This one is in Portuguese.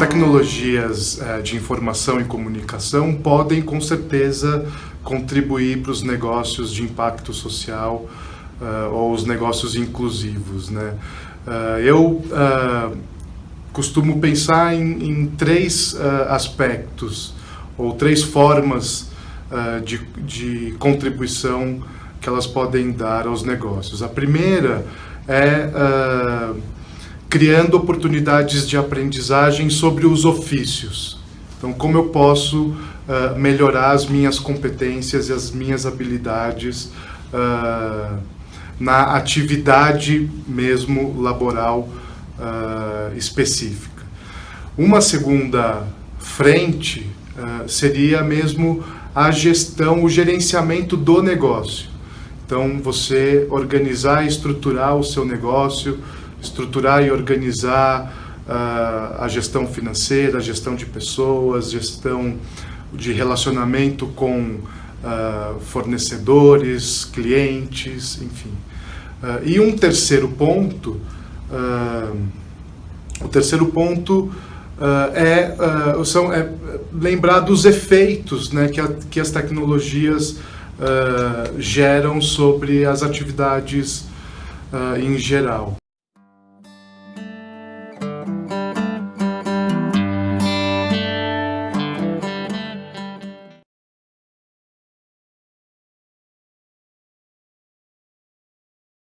tecnologias uh, de informação e comunicação podem, com certeza, contribuir para os negócios de impacto social uh, ou os negócios inclusivos. Né? Uh, eu costumo pensar em, em três aspectos ou três formas de, de contribuição que elas podem dar aos negócios. A primeira é criando oportunidades de aprendizagem sobre os ofícios. Então, como eu posso uh, melhorar as minhas competências e as minhas habilidades uh, na atividade mesmo laboral uh, específica. Uma segunda frente seria mesmo a gestão, o gerenciamento do negócio. Então, você organizar e estruturar o seu negócio, estruturar e organizar uh, a gestão financeira, a gestão de pessoas, gestão de relacionamento com uh, fornecedores, clientes, enfim. Uh, e um terceiro ponto, o terceiro ponto é, são, é lembrar dos efeitos né, que, a, que as tecnologias geram sobre as atividades em geral.